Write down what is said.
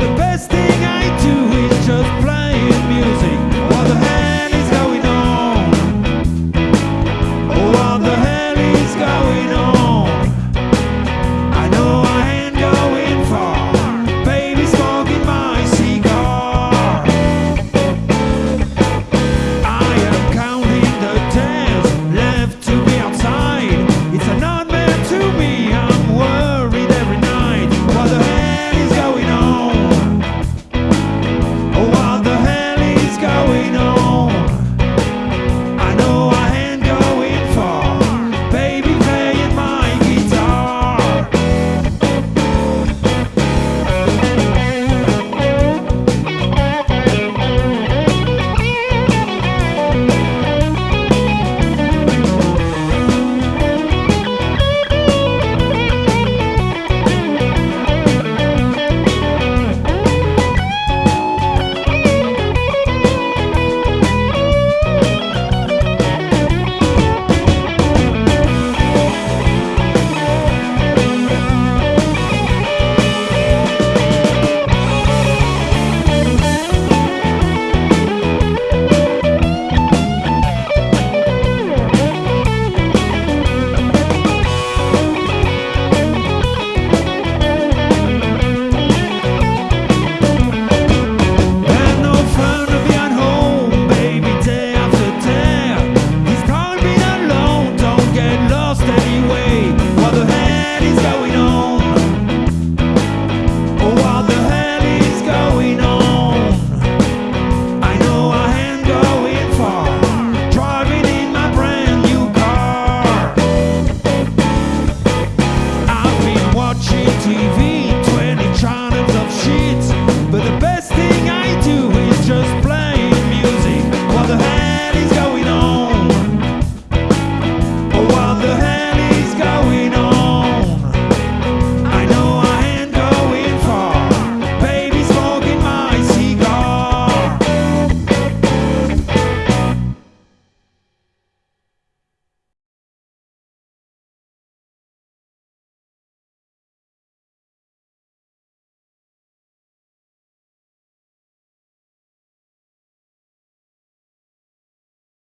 the best thing I do.